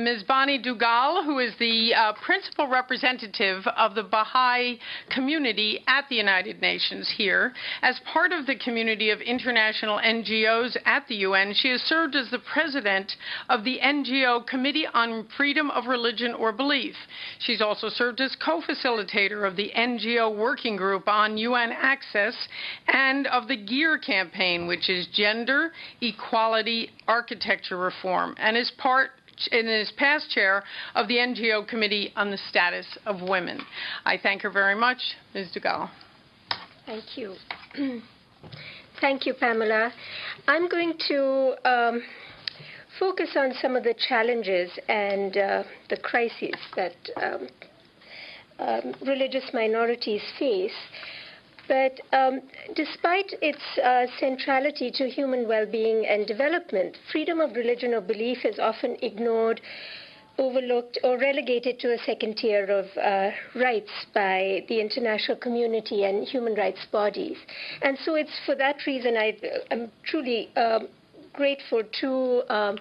Ms. Bani Dugal, who is the uh, principal representative of the Baha'i community at the United Nations here. As part of the community of international NGOs at the UN, she has served as the president of the NGO Committee on Freedom of Religion or Belief. She's also served as co-facilitator of the NGO Working Group on UN Access and of the GEAR campaign, which is Gender Equality Architecture Reform, and is part and is past chair of the NGO Committee on the Status of Women. I thank her very much, Ms. Dugal. Thank you. thank you, Pamela. I'm going to um, focus on some of the challenges and uh, the crises that um, um, religious minorities face. But um, despite its uh, centrality to human well being and development, freedom of religion or belief is often ignored, overlooked, or relegated to a second tier of uh, rights by the international community and human rights bodies. And so it's for that reason I am truly um, grateful to um,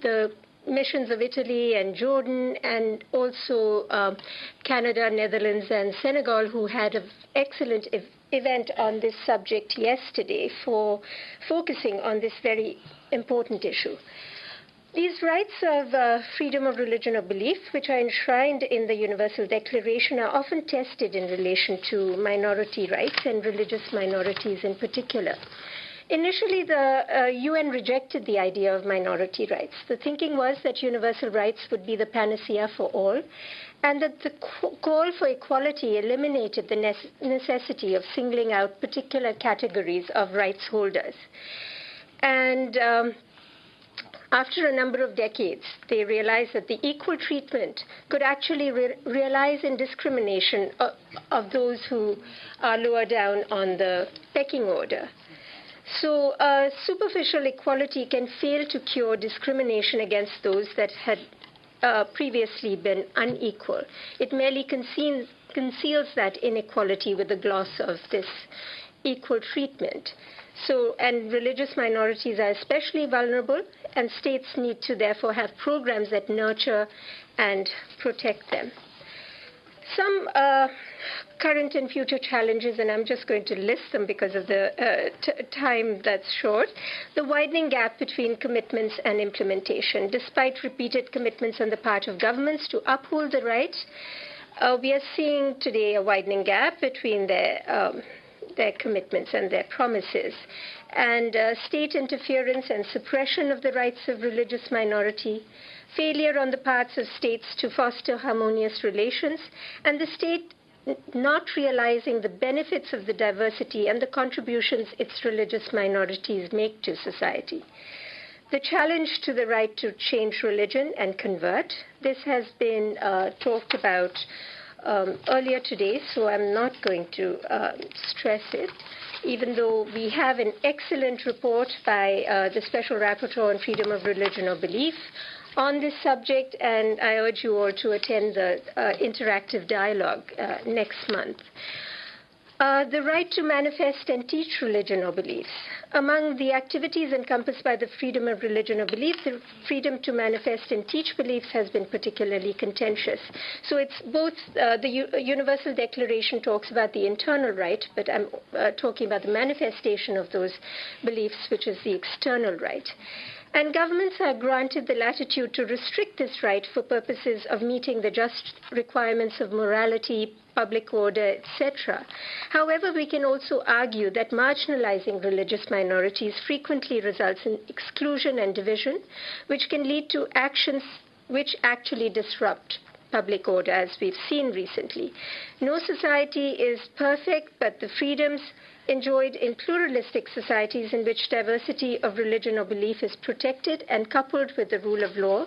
the missions of Italy and Jordan, and also um, Canada, Netherlands, and Senegal, who had an excellent event on this subject yesterday for focusing on this very important issue. These rights of uh, freedom of religion or belief, which are enshrined in the Universal Declaration, are often tested in relation to minority rights and religious minorities in particular. Initially, the uh, UN rejected the idea of minority rights. The thinking was that universal rights would be the panacea for all, and that the call for equality eliminated the necessity of singling out particular categories of rights holders. And um, after a number of decades, they realized that the equal treatment could actually re- realize in discrimination of, of those who are lower down on the pecking order. So, uh, superficial equality can fail to cure discrimination against those that had uh, previously been unequal. It merely conceals, conceals that inequality with the gloss of this equal treatment. So, and religious minorities are especially vulnerable, and states need to therefore have programs that nurture and protect them. Some uh, current and future challenges, and I'm just going to list them because of the uh, time that's short. The widening gap between commitments and implementation. Despite repeated commitments on the part of governments to uphold the rights, uh, we are seeing today a widening gap between their um, their commitments and their promises. And uh, state interference and suppression of the rights of religious minority, failure on the parts of states to foster harmonious relations, and the state not realizing the benefits of the diversity and the contributions its religious minorities make to society. The challenge to the right to change religion and convert. This has been uh, talked about um, earlier today, so I'm not going to uh, stress it. Even though we have an excellent report by uh, the Special Rapporteur on Freedom of Religion or Belief on this subject, and I urge you all to attend the uh, interactive dialogue uh, next month. Uh, the right to manifest and teach religion or beliefs. Among the activities encompassed by the freedom of religion or belief, the freedom to manifest and teach beliefs has been particularly contentious. So it's both uh, the U- Universal Declaration talks about the internal right, but I'm uh, talking about the manifestation of those beliefs, which is the external right. And governments are granted the latitude to restrict this right for purposes of meeting the just requirements of morality, public order, etc. However, we can also argue that marginalizing religious minorities frequently results in exclusion and division, which can lead to actions which actually disrupt public order, as we've seen recently. No society is perfect, but the freedoms enjoyed in pluralistic societies in which diversity of religion or belief is protected and coupled with the rule of law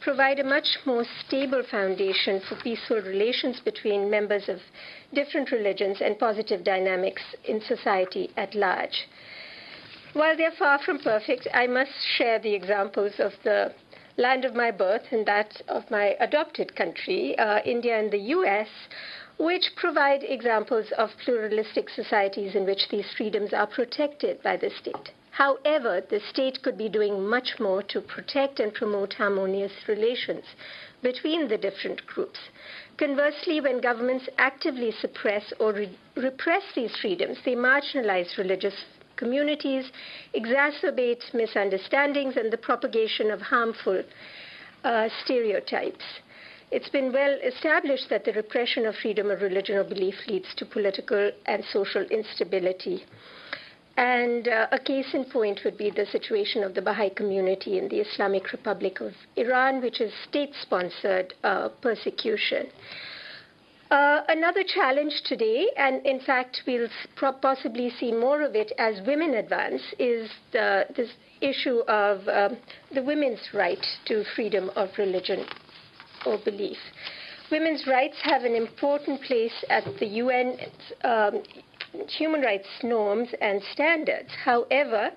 provide a much more stable foundation for peaceful relations between members of different religions and positive dynamics in society at large. While they're far from perfect, I must share the examples of the land of my birth and that of my adopted country, uh, India and the US, which provide examples of pluralistic societies in which these freedoms are protected by the state. However, the state could be doing much more to protect and promote harmonious relations between the different groups. Conversely, when governments actively suppress or re- repress these freedoms, they marginalize religious communities, exacerbate misunderstandings, and the propagation of harmful uh, stereotypes. It's been well established that the repression of freedom of religion or belief leads to political and social instability. And uh, a case in point would be the situation of the Baha'i community in the Islamic Republic of Iran, which is state sponsored uh, persecution. Uh, another challenge today, and in fact, we'll possibly see more of it as women advance, is the, this issue of um, the women's right to freedom of religion or belief. Women's rights have an important place at the UN um, human rights norms and standards. However,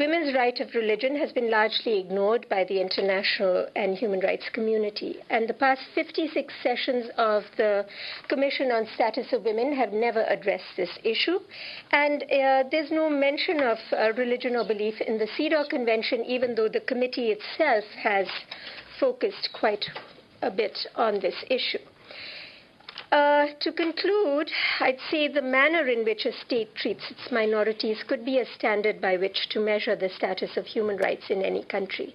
women's right of religion has been largely ignored by the international and human rights community. And the past 56 sessions of the Commission on Status of Women have never addressed this issue. And uh, there's no mention of uh, religion or belief in the CEDAW Convention, even though the committee itself has focused quite a bit on this issue. Uh, to conclude, I'd say the manner in which a state treats its minorities could be a standard by which to measure the status of human rights in any country.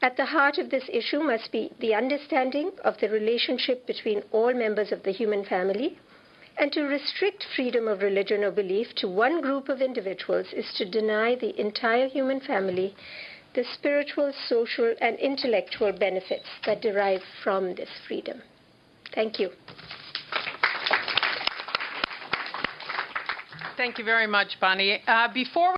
At the heart of this issue must be the understanding of the relationship between all members of the human family, and to restrict freedom of religion or belief to one group of individuals is to deny the entire human family the spiritual, social, and intellectual benefits that derive from this freedom. Thank you. Thank you very much, Bani. Uh, before